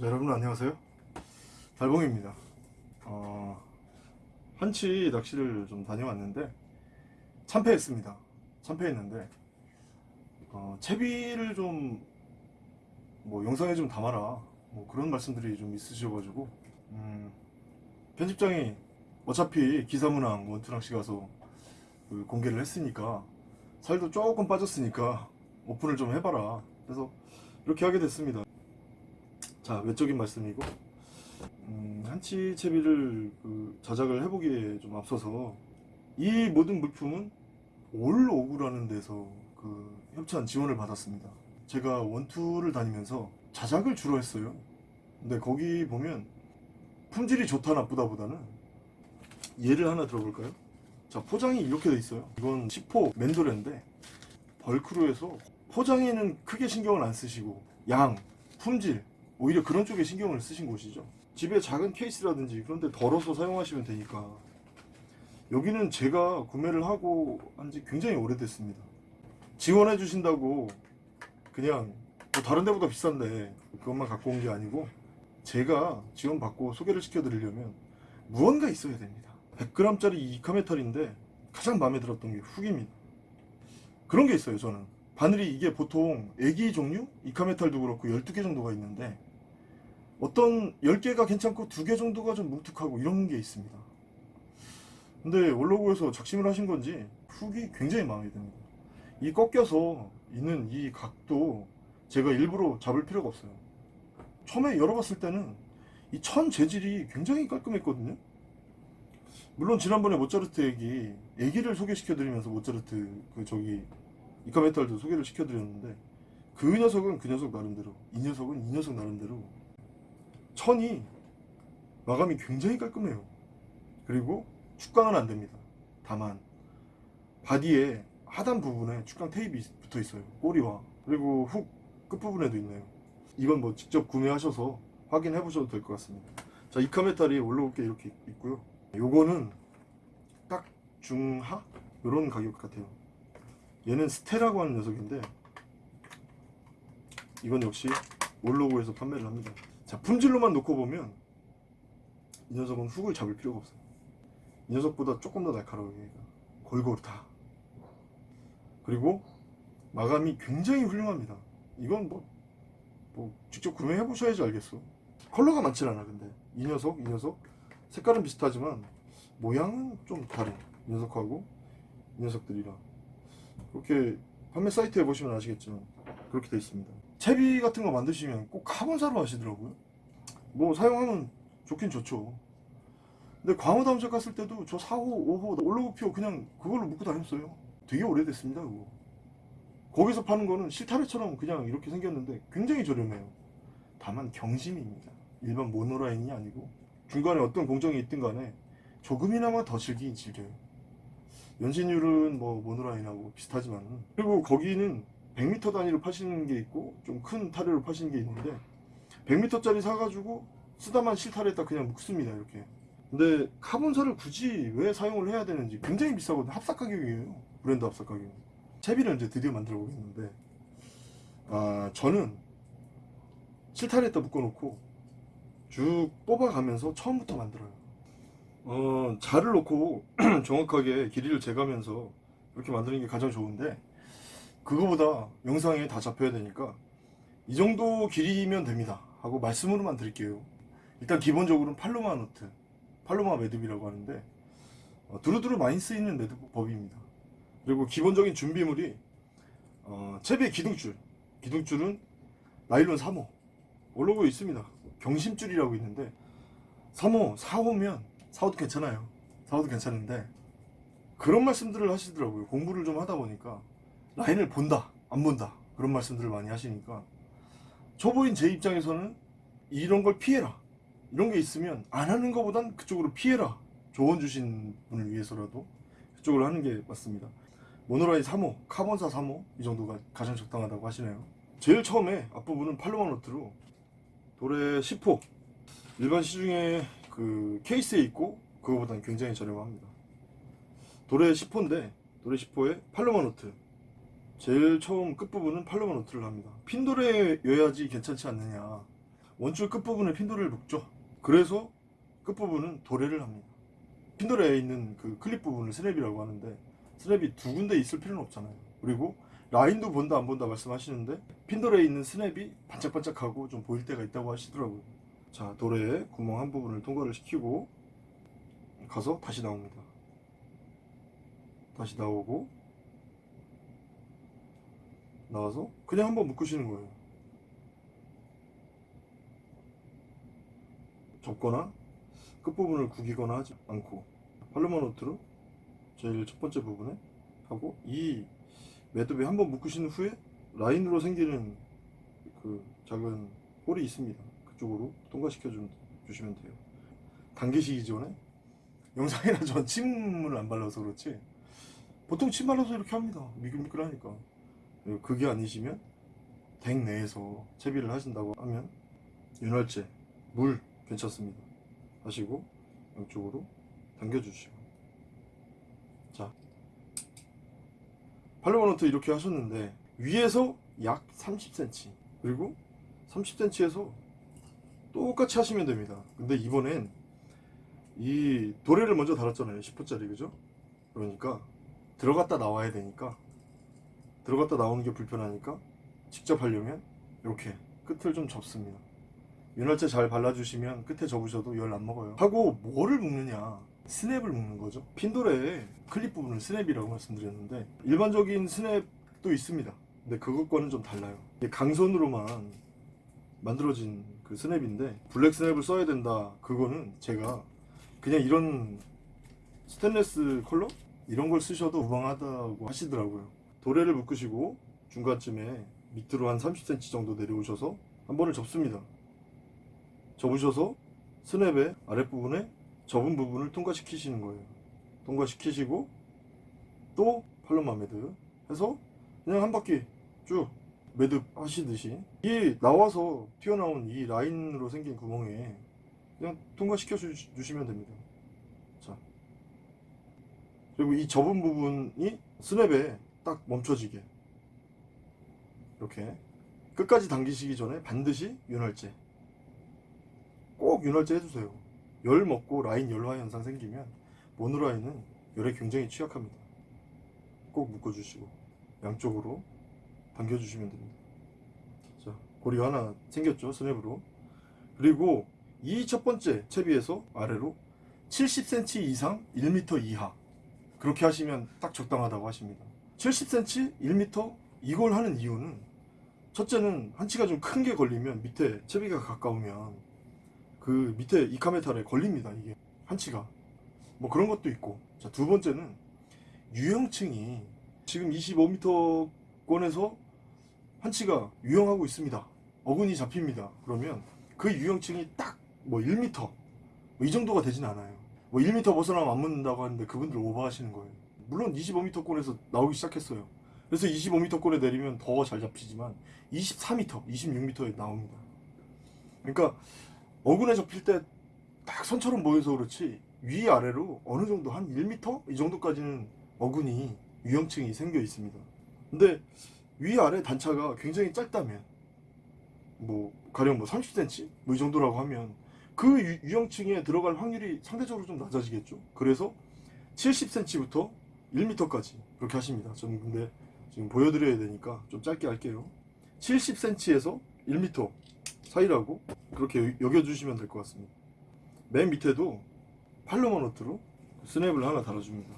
자, 여러분 안녕하세요. 달봉입니다. 어, 한치 낚시를 좀 다녀왔는데 참패했습니다. 참패했는데 어, 채비를 좀 뭐 영상에 좀 담아라 뭐 그런 말씀들이 좀 있으셔가지고 음, 편집장이 어차피 기사문항 원투낚시 가서 그 공개를 했으니까 살도 조금 빠졌으니까 오픈을 좀 해봐라. 그래서 이렇게 하게 됐습니다. 자 외적인 말씀이고 음, 한치 채비를 그 자작을 해보기에 좀 앞서서 이 모든 물품은 올 오구라는 데서 그 협찬 지원을 받았습니다. 제가 원투를 다니면서 자작을 주로 했어요. 근데 거기 보면 품질이 좋다 나쁘다 보다는 예를 하나 들어볼까요? 자 포장이 이렇게 돼 있어요. 이건 10호 맨도레인데 벌크로 해서 포장에는 크게 신경을 안 쓰시고 양, 품질 오히려 그런 쪽에 신경을 쓰신 곳이죠. 집에 작은 케이스라든지 그런 데 덜어서 사용하시면 되니까 여기는 제가 구매를 하고 한 지 굉장히 오래됐습니다. 지원해 주신다고 그냥 뭐 다른 데보다 비싼데 그것만 갖고 온 게 아니고 제가 지원받고 소개를 시켜드리려면 무언가 있어야 됩니다. 100g짜리 이 카메탈인데 가장 마음에 들었던 게 훅입니다. 그런 게 있어요 저는 바늘이 이게 보통 애기 종류 이카메탈도 그렇고 12개 정도가 있는데 어떤 10개가 괜찮고 2개 정도가 좀 뭉툭하고 이런 게 있습니다. 근데 원로구에서 작심을 하신 건지 훅이 굉장히 마음에 듭니다. 이 꺾여서 있는 이 각도 제가 일부러 잡을 필요가 없어요. 처음에 열어봤을 때는 이 천 재질이 굉장히 깔끔했거든요. 물론 지난번에 모차르트 얘기 애기를 소개시켜 드리면서 모차르트 그 저기 이카메탈도 소개를 시켜 드렸는데 그 녀석은 그 녀석 나름대로 이 녀석은 이 녀석 나름대로 천이 마감이 굉장히 깔끔해요. 그리고 축강은 안됩니다. 다만 바디에 하단 부분에 축강 테이프 붙어 있어요. 꼬리와. 그리고 훅 끝부분에도 있네요. 이건 뭐 직접 구매하셔서 확인해 보셔도 될 것 같습니다. 자 이카메탈이 올라올 게 이렇게 있고요. 요거는 딱 중하? 이런 가격 같아요. 얘는 스테라고 하는 녀석인데 이건 역시 올로고에서 판매를 합니다 자 품질로만 놓고 보면 이 녀석은 훅을 잡을 필요가 없어요. 이 녀석보다 조금 더 날카로워요 얘가 골고루 다. 그리고 마감이 굉장히 훌륭합니다. 이건 뭐, 뭐 직접 구매해 보셔야지 알겠어. 컬러가 많진 않아 근데. 이 녀석 이 녀석. 색깔은 비슷하지만 모양은 좀 다른 이 녀석하고 이 녀석들이랑 그렇게 판매 사이트에 보시면 아시겠지만 그렇게 되어 있습니다 채비 같은 거 만드시면 꼭 카본사로 하시더라고요. 뭐 사용하면 좋긴 좋죠. 근데 광어 다음작 갔을 때도 저 4호 5호 올로그피오 그냥 그걸로 묶고 다녔어요. 되게 오래됐습니다 그거. 거기서 파는 거는 실타래처럼 그냥 이렇게 생겼는데 굉장히 저렴해요. 다만 경심입니다. 일반 모노라인이 아니고 중간에 어떤 공정이 있든 간에 조금이나마 더 즐기긴 즐겨요. 연신율은 뭐 모노라인하고 비슷하지만 그리고 거기는 100m 단위로 파시는 게 있고 좀 큰 타래로 파시는 게 있는데 100m짜리 사가지고 쓰다만 실타래에다 그냥 묶습니다 이렇게. 근데 카본사를 굳이 왜 사용을 해야 되는지 굉장히 비싸거든요. 합사 가격이에요. 브랜드 합사 가격 채비를 이제 드디어 만들어 보겠는데. 아 저는 실타래에다 묶어놓고 쭉 뽑아가면서 처음부터 만들어요. 어, 자를 놓고 정확하게 길이를 재가면서 이렇게 만드는 게 가장 좋은데 그거보다 영상에 다 잡혀야 되니까 이 정도 길이면 됩니다. 하고 말씀으로만 드릴게요. 일단 기본적으로는 Palomar knot Palomar 매듭이라고 하는데 어, 두루두루 많이 쓰이는 매듭법입니다. 그리고 기본적인 준비물이 어, 채비의 기둥줄. 기둥줄은 나일론 3호. 올로고 있습니다. 경심줄이라고 있는데 3호 4호면 4호도 괜찮아요. 4호도 괜찮은데 그런 말씀들을 하시더라고요. 공부를 좀 하다 보니까 라인을 본다 안 본다 그런 말씀들을 많이 하시니까 초보인 제 입장에서는 이런 걸 피해라. 이런 게 있으면 안 하는 것보단 그쪽으로 피해라. 조언 주신 분을 위해서라도 그쪽으로 하는 게 맞습니다. 모노라인 3호 카본사 3호 이 정도가 가장 적당하다고 하시네요. 제일 처음에 앞부분은 팔로마 노트로 도레 10호. 일반 시중에 그 케이스에 있고 그거보다는 굉장히 저렴합니다. 도래 10호인데 도래 10호에 Palomar knot 제일 처음 끝부분은 Palomar knot를 합니다 핀도래여야지 괜찮지 않느냐 원줄 끝부분에 핀도래를 묶죠. 그래서 끝부분은 도래를 합니다. 핀도래에 있는 그 클립 부분을 스냅이라고 하는데 스냅이 두 군데 있을 필요는 없잖아요. 그리고 라인도 본다 안 본다 말씀하시는데 핀도래에 있는 스냅이 반짝반짝하고 좀 보일 때가 있다고 하시더라고요. 자 도래에 구멍 한 부분을 통과를 시키고 가서 다시 나옵니다. 다시 나오고 나와서 그냥 한번 묶으시는 거예요. 접거나 끝부분을 구기거나 하지 않고 팔로마 노트로 제일 첫 번째 부분에 하고 이 매듭에 한번 묶으신 후에 라인으로 생기는 그 작은 홀이 있습니다. 그쪽으로 통과시켜 주, 주시면 돼요. 당기시기 전에 영상이나 전 침을 안 발라서 그렇지 보통 침 발라서 이렇게 합니다. 미끌미끌하니까 그게 아니시면 댁 내에서 채비를 하신다고 하면 윤활제, 물 괜찮습니다. 하시고 양쪽으로 당겨주시고 자 팔로마노트 이렇게 하셨는데 위에서 약 30cm 그리고 30cm에서 똑같이 하시면 됩니다. 근데 이번엔 이 도래를 먼저 달았잖아요. 10호짜리 그죠? 그러니까 들어갔다 나와야 되니까 들어갔다 나오는 게 불편하니까 직접 하려면 이렇게 끝을 좀 접습니다. 윤활제 잘 발라주시면 끝에 접으셔도 열 안 먹어요. 하고 뭐를 묶느냐? 스냅을 묶는 거죠. 핀도래의 클립 부분을 스냅이라고 말씀드렸는데 일반적인 스냅도 있습니다. 근데 그것과는 좀 달라요. 강선으로만 만들어진 그 스냅인데 블랙 스냅을 써야 된다. 그거는 제가 그냥 이런 스테인레스 컬러 이런 걸 쓰셔도 무방하다고 하시더라고요. 도래를 묶으시고 중간쯤에 밑으로 한 30cm 정도 내려오셔서 한 번을 접습니다. 접으셔서 스냅의 아랫부분에 접은 부분을 통과시키시는 거예요. 통과시키시고 또 팔로마 매듭 해서 그냥 한 바퀴 쭉 매듭 하시듯이 이 나와서 튀어나온 이 라인으로 생긴 구멍에 그냥 통과시켜 주, 주시면 됩니다. 자 그리고 이 접은 부분이 스냅에 딱 멈춰지게 이렇게 끝까지 당기시기 전에 반드시 윤활제 꼭 윤활제 해주세요. 열 먹고 라인 열화 현상 생기면 모노라인은 열에 굉장히 취약합니다. 꼭 묶어주시고 양쪽으로 당겨주시면 됩니다. 자 고리가 하나 생겼죠 스냅으로 그리고 이 첫 번째 채비에서 아래로 70cm 이상 1m 이하 그렇게 하시면 딱 적당하다고 하십니다. 70cm 1m 이걸 하는 이유는 첫째는 한치가 좀 큰 게 걸리면 밑에 채비가 가까우면 그 밑에 이카메탈에 걸립니다 이게 한치가. 뭐 그런 것도 있고. 자 두 번째는 유형층이 지금 25m권에서 한치가 유형하고 있습니다. 어근이 잡힙니다. 그러면 그 유형층이 딱 뭐 1m 뭐 이 정도가 되진 않아요. 뭐 1m 벗어나면 안 묻는다고 하는데 그분들 오버하시는 거예요 물론 25m권에서 나오기 시작했어요 그래서 25m권에 내리면 더 잘 잡히지만 24m, 26m에 나옵니다 그러니까 어근에 접힐 때 딱 선처럼 보여서 그렇지 위아래로 어느 정도 한 1m? 이 정도까지는 어근이 유형층이 생겨 있습니다 근데 위아래 단차가 굉장히 짧다면 뭐 가령 뭐 30cm? 뭐 이 정도라고 하면 그 유, 유형층에 들어갈 확률이 상대적으로 좀 낮아지겠죠 그래서 70cm부터 1m까지 그렇게 하십니다. 저는 근데 지금 보여드려야 되니까 좀 짧게 할게요. 70cm에서 1m 사이라고 그렇게 여겨주시면 될 것 같습니다. 맨 밑에도 팔로마 노트로 스냅을 하나 달아줍니다.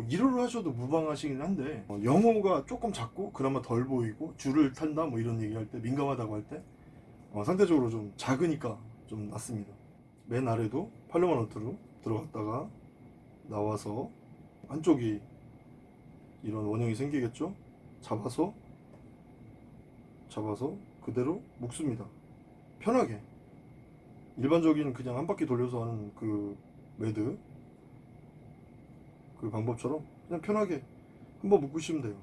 1호를 하셔도 무방하시긴 한데 어, 영호가 조금 작고 그나마 덜 보이고 줄을 탄다 뭐 이런 얘기 할 때 민감하다고 할때 어, 상대적으로 좀 작으니까 좀 낫습니다. 맨 아래도 팔로마 노트로 들어갔다가 나와서 한쪽이 이런 원형이 생기겠죠? 잡아서 잡아서 그대로 묶습니다. 편하게. 일반적인 그냥 한 바퀴 돌려서 하는 그 매드 그 방법처럼 그냥 편하게 한번 묶으시면 돼요.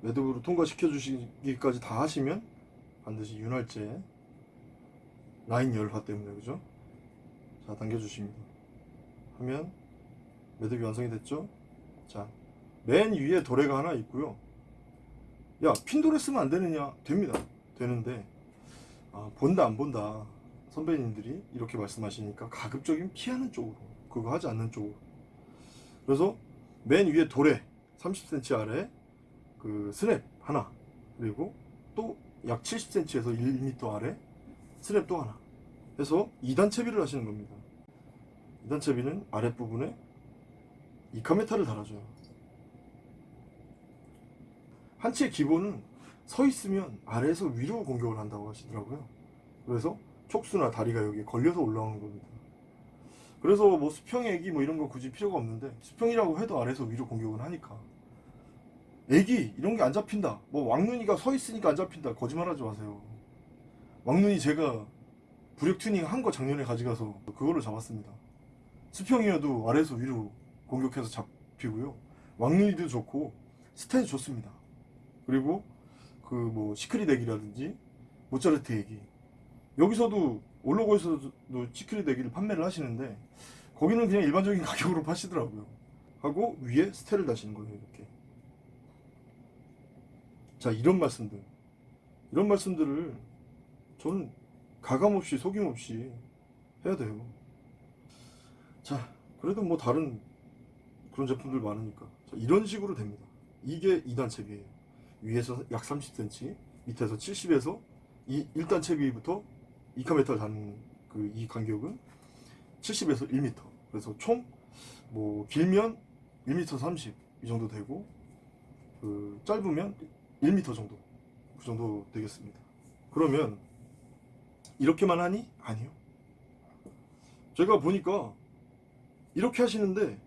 매듭으로 통과시켜 주시기까지 다 하시면 반드시 윤활제 라인 열화 때문에 그죠? 자 당겨 주십니다. 하면 매듭이 완성이 됐죠? 자 맨 위에 도래가 하나 있고요. 야 핀도레 쓰면 안 되느냐? 됩니다. 되는데 아, 본다 안 본다. 선배님들이 이렇게 말씀하시니까 가급적이면 피하는 쪽으로 그거 하지 않는 쪽으로. 그래서 맨 위에 도래 30cm 아래 그 스냅 하나 그리고 또 약 70cm에서 1m 아래 스냅 또 하나 해서 2단 채비를 하시는 겁니다. 2단 채비는 아랫부분에 이카메타를 달아줘요. 한치의 기본은 서 있으면 아래에서 위로 공격을 한다고 하시더라고요. 그래서 촉수나 다리가 여기에 걸려서 올라오는 겁니다. 그래서 뭐 수평에기 뭐 이런 거 굳이 필요가 없는데 수평이라고 해도 아래에서 위로 공격을 하니까. 에기 이런 게 안 잡힌다. 뭐 왕눈이가 서 있으니까 안 잡힌다. 거짓말하지 마세요. 왕눈이 제가 부력 튜닝 한 거 작년에 가져가서 그걸로 잡았습니다. 수평이어도 아래에서 위로 공격해서 잡히고요. 왕눈이도 좋고 스탠스 좋습니다. 그리고 그 뭐 secret 에기라든지 모짜르트 에기 여기서도 올로고에서도 시크릿 액기를 판매를 하시는데 거기는 그냥 일반적인 가격으로 파시더라고요. 하고 위에 스테를 다시는 거예요 이렇게. 자 이런 말씀들. 이런 말씀들을 저는 가감없이 속임없이 해야 돼요. 자 그래도 뭐 다른 그런 제품들 많으니까. 자, 이런 식으로 됩니다. 이게 2단 채비예요. 위에서 약 30cm 밑에서 70에서 이 1단 채비부터 이카메탈 단그이 간격은 70에서 1m 그래서 총 뭐 길면 1m 30 이 정도 되고 그 짧으면 1m 정도 그 정도 되겠습니다. 그러면 이렇게만 하니? 아니요. 제가 보니까 이렇게 하시는데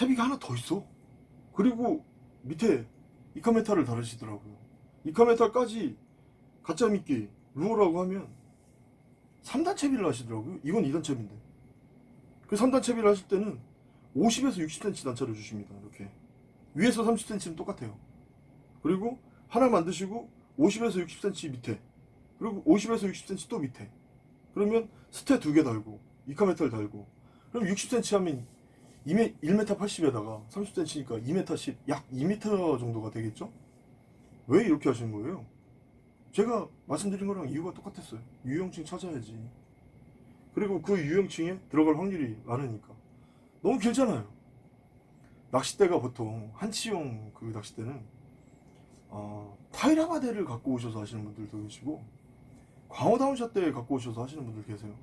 채비가 하나 더 있어. 그리고 밑에 이카메탈을 다루시더라고요. 이카메탈까지 가짜 미끼 루어라고 하면 3단 채비를 하시더라고요. 이건 2단 채비인데. 그 3단 채비를 하실 때는 50에서 60cm 단차를 주십니다 이렇게. 위에서 30cm는 똑같아요. 그리고 하나 만드시고 50에서 60cm 밑에 그리고 50에서 60cm 또 밑에. 그러면 스테 두 개 달고 이카메탈 달고. 그럼 60cm 하면 2m, 1m 80에다가 30cm니까 2m 10, 약 2m 정도가 되겠죠? 왜 이렇게 하시는 거예요? 제가 말씀드린 거랑 이유가 똑같았어요. 유형층 찾아야지. 그리고 그 유형층에 들어갈 확률이 많으니까. 너무 길잖아요. 낚싯대가 보통 한치용 그 낚싯대는 어, 타이라바데를 갖고 오셔서 하시는 분들도 계시고 광어 다운샷대 갖고 오셔서 하시는 분들 계세요.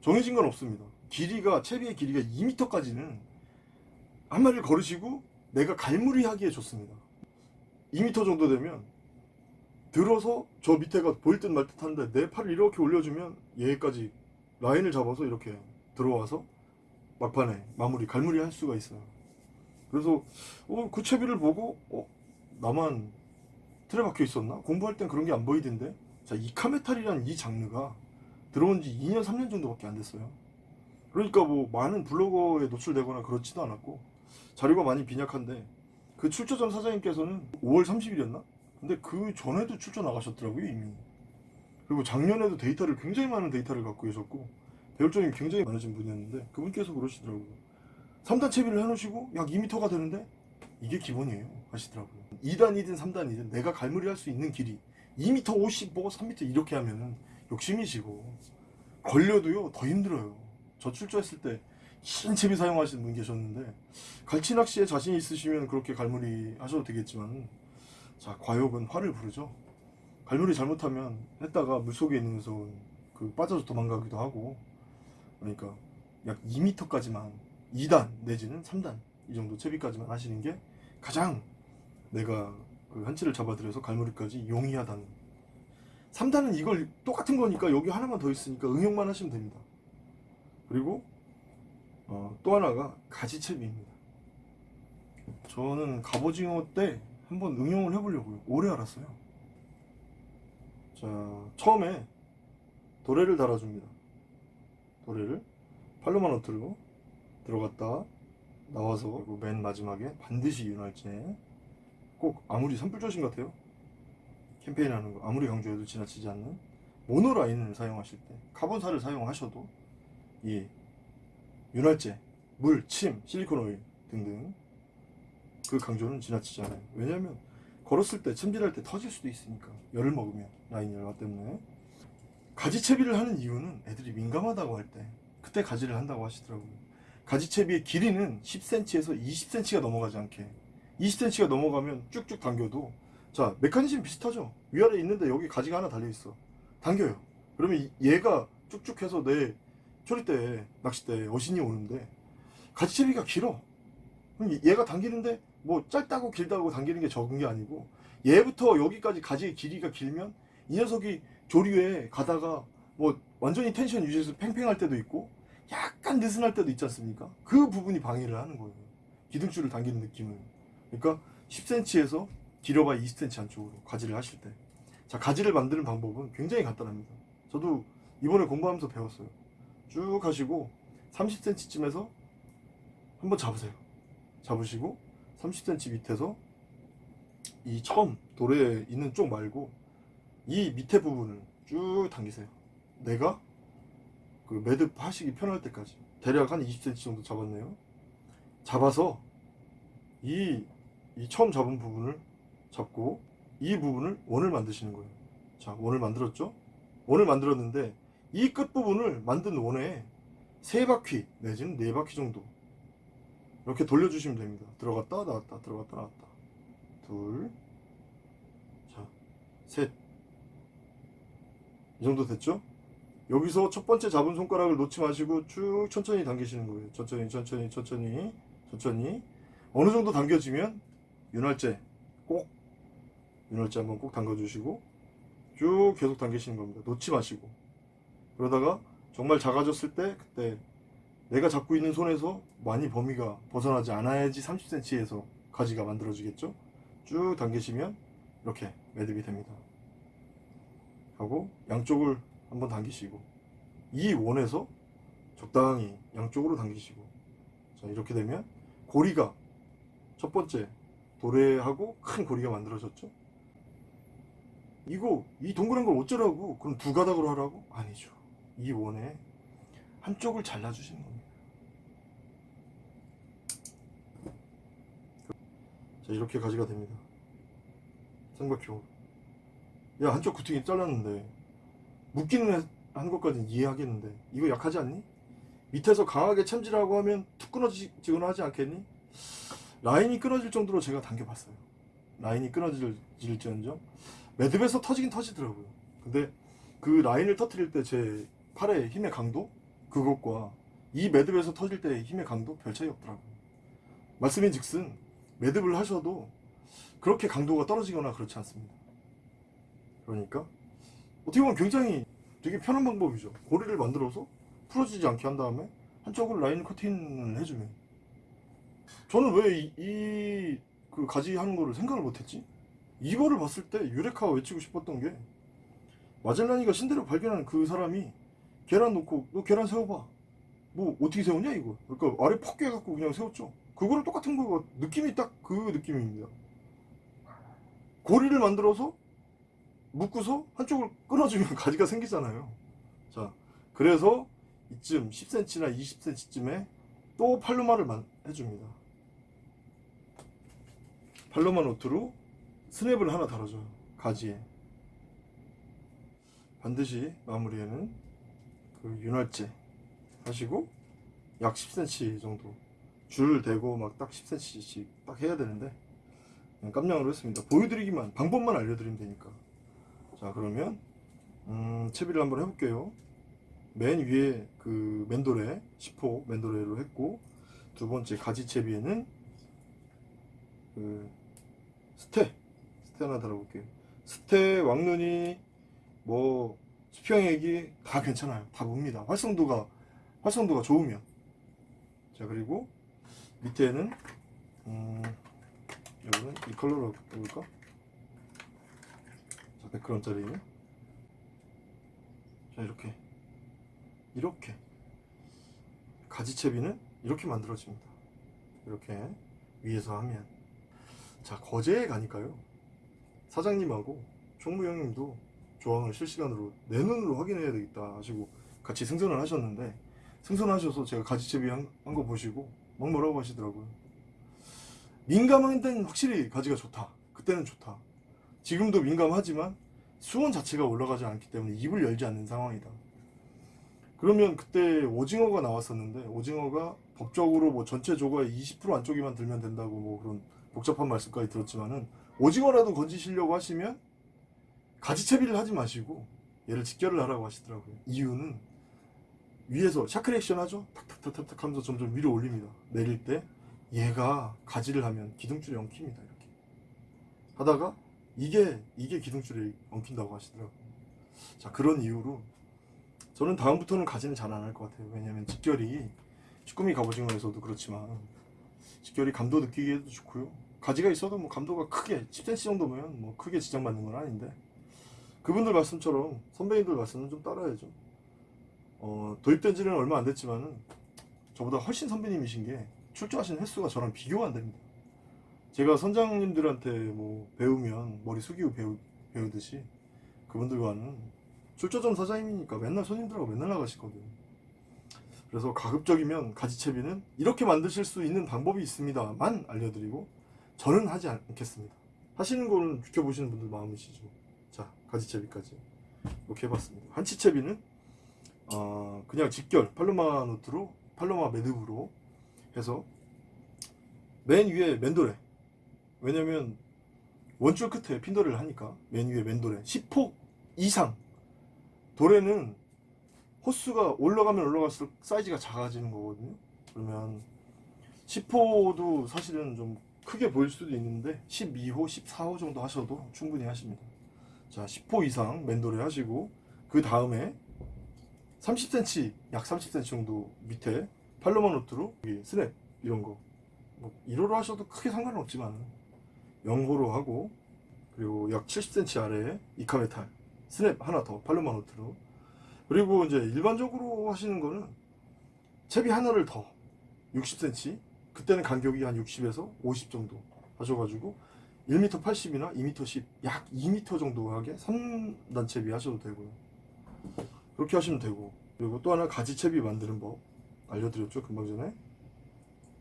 정해진 건 없습니다. 길이가 채비의 길이가 2m까지는 한 마리를 걸으시고 내가 갈무리 하기에 좋습니다. 2m 정도 되면 들어서 저 밑에가 보일 듯 말듯 하는데 내 팔을 이렇게 올려주면 얘까지 라인을 잡아서 이렇게 들어와서 막판에 마무리 갈무리 할 수가 있어요. 그래서 어, 그 채비를 보고 어, 나만 틀에 박혀 있었나? 공부할 땐 그런 게 안 보이던데 자 이 카메탈이라는 이 장르가 들어온 지 2년 3년 정도밖에 안 됐어요. 그러니까 뭐 많은 블로거에 노출되거나 그렇지도 않았고 자료가 많이 빈약한데 그 출처점 사장님께서는 5월 30일이었나? 근데 그 전에도 출처 나가셨더라고요 이미. 그리고 작년에도 데이터를 굉장히 많은 데이터를 갖고 계셨고 배울 점이 굉장히 많으신 분이었는데 그분께서 그러시더라고요. 3단 채비를 해놓으시고 약 2m가 되는데 이게 기본이에요 하시더라고요. 2단이든 3단이든 내가 갈무리 할 수 있는 길이 2m 50, 뭐 3m 이렇게 하면은 욕심이시고 걸려도요 더 힘들어요 저 출조했을 때 흰 채비 사용하시는 분 계셨는데 갈치 낚시에 자신 있으시면 그렇게 갈무리 하셔도 되겠지만 자 과욕은 화를 부르죠. 갈무리 잘못하면 했다가 물속에 있는 녀석은 그 빠져서 도망가기도 하고 그러니까 약 2m까지만 2단 내지는 3단 이 정도 채비까지만 하시는 게 가장 내가 그 한치를 잡아들여서 갈무리까지 용이하다는. 3단은 이걸 똑같은 거니까 여기 하나만 더 있으니까 응용만 하시면 됩니다 그리고 어, 또 하나가 가지채비입니다. 저는 갑오징어 때 한번 응용을 해보려고요. 오래 알았어요. 자 처음에 도래를 달아줍니다. 도래를 팔로만 노트로 들어갔다 나와서 그리고 맨 마지막에 반드시 윤활제 꼭 아무리 산불조심 같아요. 캠페인 하는 거 아무리 강조해도 지나치지 않는 모노라인을 사용하실 때 카본사를 사용하셔도 이 윤활제, 물, 침, 실리콘 오일 등등 그 강조는 지나치지 않아요. 왜냐하면 걸었을 때 챔질할 때 터질 수도 있으니까. 열을 먹으면 라인 열화 때문에. 가지채비를 하는 이유는 애들이 민감하다고 할 때 그때 가지를 한다고 하시더라고요. 가지채비의 길이는 10cm에서 20cm가 넘어가지 않게. 20cm가 넘어가면 쭉쭉 당겨도 자 메커니즘 비슷하죠? 위아래 있는데 여기 가지가 하나 달려있어. 당겨요. 그러면 이- 얘가 쭉쭉 해서 내 초리대 낚싯대 어신이 오는데 가지채비가 길어 얘가 당기는데 뭐 짧다고 길다고 당기는 게 적은 게 아니고 얘부터 여기까지 가지의 길이가 길면 이 녀석이 조류에 가다가 뭐 완전히 텐션 유지해서 팽팽할 때도 있고 약간 느슨할 때도 있지 않습니까? 그 부분이 방해를 하는 거예요. 기둥줄을 당기는 느낌을. 그러니까 10cm에서 길어봐 20cm 안쪽으로 가지를 하실 때. 자, 가지를 만드는 방법은 굉장히 간단합니다. 저도 이번에 공부하면서 배웠어요. 쭉 하시고 30cm쯤에서 한번 잡으세요. 잡으시고 30cm 밑에서 이 처음 돌에 있는 쪽 말고 이 밑에 부분을 쭉 당기세요. 내가 그 매듭 하시기 편할 때까지 대략 한 20cm 정도 잡았네요. 잡아서 이, 이 처음 잡은 부분을 잡고 이 부분을 원을 만드시는 거예요. 자, 원을 만들었죠? 원을 만들었는데 이 끝부분을 만든 원에 세 바퀴 내지는 네 바퀴 정도 이렇게 돌려주시면 됩니다. 들어갔다 나왔다 들어갔다 나왔다 둘, 자, 셋. 이 정도 됐죠? 여기서 첫 번째 잡은 손가락을 놓지 마시고 쭉 천천히 당기시는 거예요. 천천히, 천천히, 천천히, 천천히. 어느 정도 당겨지면 윤활제 꼭 윤활제 한번 꼭 당겨주시고 쭉 계속 당기시는 겁니다. 놓지 마시고. 그러다가 정말 작아졌을 때 그때 내가 잡고 있는 손에서 많이 범위가 벗어나지 않아야지 30cm에서 가지가 만들어지겠죠? 쭉 당기시면 이렇게 매듭이 됩니다. 하고 양쪽을 한번 당기시고 이 원에서 적당히 양쪽으로 당기시고 자 이렇게 되면 고리가 첫 번째 도래하고 큰 고리가 만들어졌죠. 이거 이 동그란 걸 어쩌라고? 그럼 두 가닥으로 하라고? 아니죠. 이 원에 한쪽을 잘라주시는 겁니다. 자 이렇게 가지가 됩니다. 삼각형으로. 야 한쪽 구퉁이 잘랐는데 묶이는 해- 한 것까지는 이해하겠는데 이거 약하지 않니? 밑에서 강하게 참지라고 하면 툭 끊어지거나 하지 않겠니? 라인이 끊어질 정도로 제가 당겨봤어요. 라인이 끊어질지언정 매듭에서 터지긴 터지더라고요. 근데 그 라인을 터트릴 때 제 팔의 힘의 강도 그것과 이 매듭에서 터질 때의 힘의 강도 별 차이 없더라고요. 말씀인 즉슨 매듭을 하셔도 그렇게 강도가 떨어지거나 그렇지 않습니다. 그러니까 어떻게 보면 굉장히 되게 편한 방법이죠. 고리를 만들어서 풀어지지 않게 한 다음에 한쪽으로 라인 커팅을 해주면 저는 왜이 그 가지 하는 거를 생각을 못했지? 이거를 봤을 때 유레카 외치고 싶었던 게 마젤라니가 신대로 발견한 그 사람이 계란 놓고 너 계란 세워봐. 뭐 어떻게 세우냐 이거? 그러니까 아래 퍽 깨갖고 그냥 세웠죠. 그거랑 똑같은 거가 느낌이 딱 그 느낌입니다. 고리를 만들어서 묶고서 한쪽을 끊어주면 가지가 생기잖아요. 자 그래서 이쯤 10cm나 20cm쯤에 또 팔로마를 만- 해줍니다. 팔로마 노트로 스냅을 하나 달아줘요 가지에. 반드시 마무리에는 그 윤활제 하시고 약 10cm 정도 줄 대고 막 딱 10cm씩 딱 해야 되는데 그냥 깜냥으로 했습니다. 보여드리기만 방법만 알려드리면 되니까. 자 그러면 음, 채비를 한번 해볼게요. 맨 위에 그 맨도레 10호 맨도레로 했고 두 번째 가지 채비에는 그 스테 스테 하나 달아볼게요. 스테 왕눈이 뭐 수평액이 다 괜찮아요. 다 묵니다. 활성도가 활성도가 좋으면. 자 그리고 밑에는 음, 여기는 이 컬러로 해볼까? 자 100g짜리. 자 이렇게. 이렇게. 가지채비는 이렇게 만들어집니다. 이렇게 위에서 하면. 자 거제에 가니까요. 사장님하고 총무형님도 조항을 실시간으로 내 눈으로 확인해야 되겠다 하시고 같이 승선을 하셨는데 승선하셔서 제가 가지채비 한 거 보시고 막 뭐라고 하시더라고요 민감한 데는 확실히 가지가 좋다 그 그때는 좋다. 지금도 민감하지만 수온 자체가 올라가지 않기 때문에 입을 열지 않는 상황이다. 그러면 그때 오징어가 나왔었는데 오징어가 법적으로 뭐 전체 조과의 20% 안쪽에만 들면 된다고 뭐 그런 복잡한 말씀까지 들었지만은 오징어라도 건지시려고 하시면 가지채비를 하지 마시고 얘를 직결을 하라고 하시더라고요. 이유는 위에서 샤크 액션 하죠? 탁탁탁탁 하면서 점점 위로 올립니다. 내릴 때 얘가 가지를 하면 기둥줄이 엉킵니다. 이렇게 하다가 이게 이게 기둥줄이 엉킨다고 하시더라고요. 자 그런 이유로 저는 다음부터는 가지는 잘 안 할 것 같아요. 왜냐면 직결이 쭈꾸미 갑오징어에서도 그렇지만 직결이 감도 느끼기에도 좋고요. 가지가 있어도 뭐 감도가 크게 10cm 정도면 뭐 크게 지장받는 건 아닌데 그분들 말씀처럼 선배님들 말씀은 좀 따라야죠. 어, 도입된 지는 얼마 안 됐지만은 저보다 훨씬 선배님이신 게 출조하신 횟수가 저랑 비교가 안 됩니다. 제가 선장님들한테 뭐 배우면 머리 숙이고 배우, 배우듯이 그분들과는 출조점 사장님이니까 맨날 손님들하고 맨날 나가시거든요. 그래서 가급적이면 가지채비는 이렇게 만드실 수 있는 방법이 있습니다만 알려드리고 저는 하지 않겠습니다. 하시는 거는 지켜보시는 분들 마음이시죠. 자, 가지채비까지. 이렇게 해봤습니다. 한치채비는 어, 그냥 직결 팔로마 노트로 팔로마 매듭으로 해서 맨 위에 맨도레 왜냐면 원줄 끝에 핀도레를 하니까 맨 위에 맨도레 10폭 이상. 도레는 호수가 올라가면 올라갈수록 사이즈가 작아지는 거거든요. 그러면 10호도 사실은 좀 크게 보일 수도 있는데 12호, 14호 정도 하셔도 충분히 하십니다 자 10호 이상 맨도레 하시고 그 다음에 30cm, 약 30cm 정도 밑에 팔로마 노트로 스냅 이런 거. 뭐 1호로 하셔도 크게 상관은 없지만 0호로 하고 그리고 약 70cm 아래에 이카메탈 스냅 하나 더 팔로마 노트로. 그리고 이제 일반적으로 하시는 거는 채비 하나를 더 60cm 그때는 간격이 한 60에서 50 정도 하셔가지고 1m 80이나 2m 10, 약 2m 정도 하게 3단 채비 하셔도 되고요. 그렇게 하시면 되고. 그리고 또 하나 가지채비 만드는 법 알려드렸죠 금방 전에?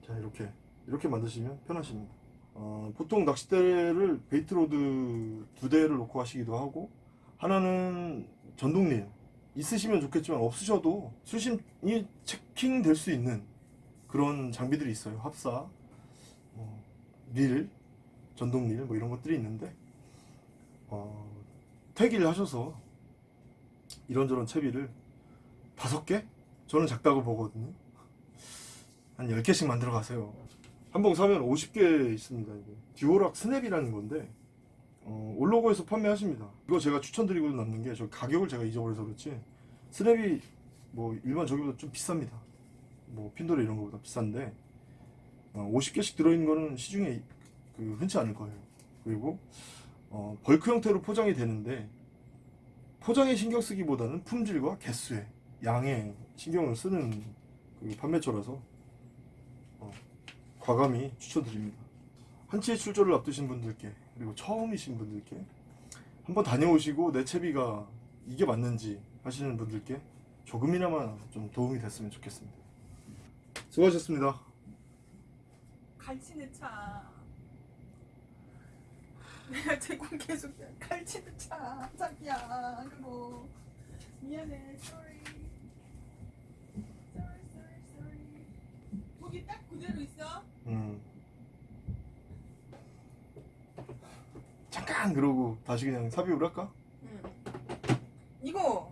자 이렇게. 이렇게 만드시면 편하십니다. 어, 보통 낚싯대를 bait rod 두 대를 놓고 하시기도 하고 하나는 전동릴 있으시면 좋겠지만 없으셔도 수심이 checking 될 수 있는 그런 장비들이 있어요. 합사 뭐, 릴 전동릴 뭐 이런 것들이 있는데 어, 택일을 하셔서 이런저런 채비를 다섯 개? 저는 작다고 보거든요. 한 10개씩 만들어 가세요. 한 봉 사면 50개 있습니다. 이게. Duolock 스냅이라는 건데 어, 올로고에서 판매하십니다. 이거 제가 추천드리고 남는 게 저 가격을 제가 잊어버려서 그렇지 스냅이 뭐 일반 저기보다 좀 비쌉니다. 뭐 핀도래 이런 거보다 비싼데 어, 50개씩 들어있는 거는 시중에 그 흔치 않을 거예요. 그리고 어, bulk 형태로 포장이 되는데 포장에 신경 쓰기보다는 품질과 개수에 양에 신경을 쓰는 그 판매처라서 어, 과감히 추천드립니다. 한치의 출조를 앞두신 분들께 그리고 처음이신 분들께 한번 다녀오시고 내 채비가 이게 맞는지 하시는 분들께 조금이나마 좀 도움이 됐으면 좋겠습니다. 수고하셨습니다. 갈치는 차. 내가 제공 계속 갈치는 차. 자기야. 그거 미안해. Sorry. Sorry, sorry, sorry. 거기 딱 그대로 있어. 음. 잠깐 그러고 다시 그냥 삽입을 할까? 응. 이거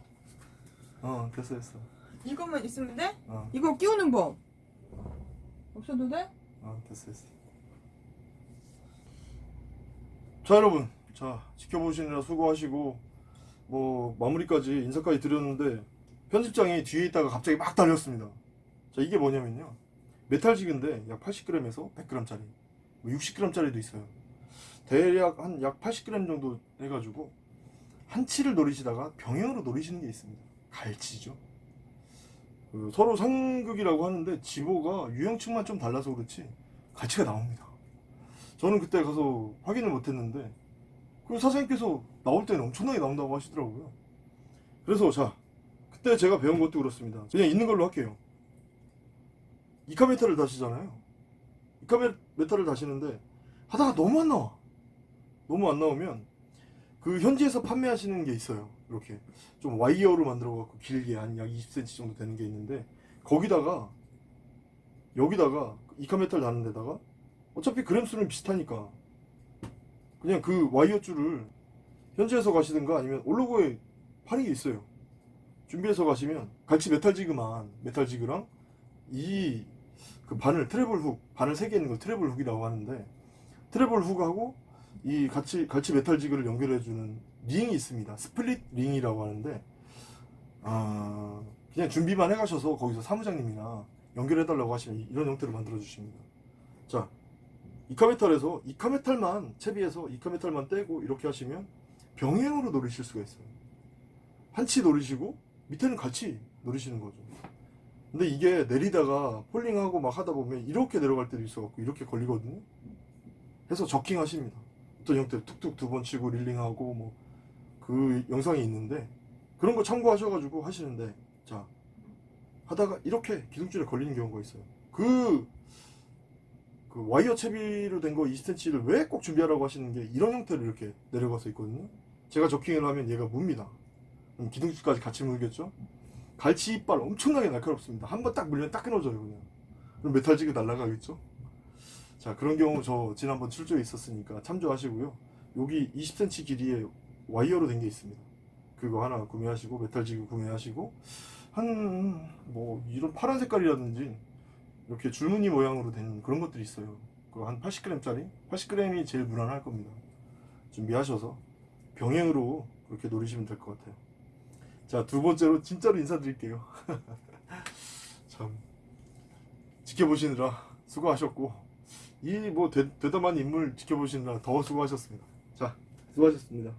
어 됐어 됐어. 이것만 있으면 돼? 어, 이거 끼우는 법. 없어도 돼? 어 됐어 됐어. 자 여러분 자 지켜보시느라 수고하시고 뭐 마무리까지 인사까지 드렸는데 편집장이 뒤에 있다가 갑자기 막 달렸습니다. 자 이게 뭐냐면요 메탈지그인데 약 80g에서 100g짜리 뭐 60g짜리도 있어요. 대략 한 약 80g 정도 해가지고 한치를 노리시다가 병행으로 노리시는 게 있습니다. 갈치죠. 그 서로 상극이라고 하는데 지보가 유형층만 좀 달라서 그렇지 갈치가 나옵니다. 저는 그때 가서 확인을 못했는데 그 사장님께서 나올 때는 엄청나게 나온다고 하시더라고요. 그래서 자 그때 제가 배운 것도 그렇습니다. 그냥 있는 걸로 할게요. 이카메타를 다시잖아요. 이카메타를 다시는데 하다가 너무 안 나와. 너무 안 나오면 그 현지에서 판매하시는 게 있어요. 이렇게 좀 와이어로 만들어 갖고 길게 한 약 20cm 정도 되는 게 있는데 거기다가 여기다가 이카메탈 다는 데다가 어차피 그램 수는 비슷하니까 그냥 그 와이어 줄을 현지에서 가시든가 아니면 올로고에 파는 게 있어요. 준비해서 가시면 갈치 metal jig만 metal jig랑 이 그 바늘 treble hook 바늘 세개 있는 거 treble hook이라고 하는데 treble hook하고 이 같이 갈치 metal jig를 연결해 주는 링이 있습니다. split ring이라고 하는데 아 그냥 준비만 해 가셔서 거기서 사무장님이나 연결해 달라고 하시면 이- 이런 형태로 만들어 주십니다. 자 이카메탈에서 이카메탈만 채비해서 이카메탈만 떼고 이렇게 하시면 병행으로 노리실 수가 있어요. 한치 노리시고 밑에는 갈치 노리시는 거죠. 근데 이게 내리다가 falling하고 막 하다 보면 이렇게 내려갈 때도 있어갖고 이렇게 걸리거든요. 해서 저킹 하십니다. 어떤 형태로 툭툭 두 번 치고 릴링하고 뭐 그 영상이 있는데 그런 거 참고하셔가지고 하시는데 자 하다가 이렇게 기둥줄에 걸리는 경우가 있어요. 그, 그 와이어 채비로 된 거 20cm를 왜 꼭 준비하라고 하시는 게 이런 형태로 이렇게 내려가서 있거든요. 제가 저킹을 하면 얘가. 그럼 기둥줄까지 같이 물겠죠? 갈치 이빨 엄청나게 날카롭습니다. 한 번 딱 물면 딱 끊어져요, 그냥. 그럼 메탈지가 날아가겠죠? 자, 그런 경우 저 지난번 출조에 있었으니까 참조하시고요. 여기 20cm 길이의 와이어로 된 게 있습니다. 그거 하나 구매하시고, 메탈지그 구매하시고, 한, 뭐, 이런 파란 색깔이라든지, 이렇게 줄무늬 모양으로 된 그런 것들이 있어요. 그거 한 80g짜리? 80g이 제일 무난할 겁니다. 준비하셔서 병행으로 그렇게 노리시면 될 것 같아요. 자, 두 번째로 진짜로 인사드릴게요. 참, 지켜보시느라 수고하셨고, 이뭐 대담한 인물 지켜보시느라 더 수고하셨습니다. 자, 수고하셨습니다.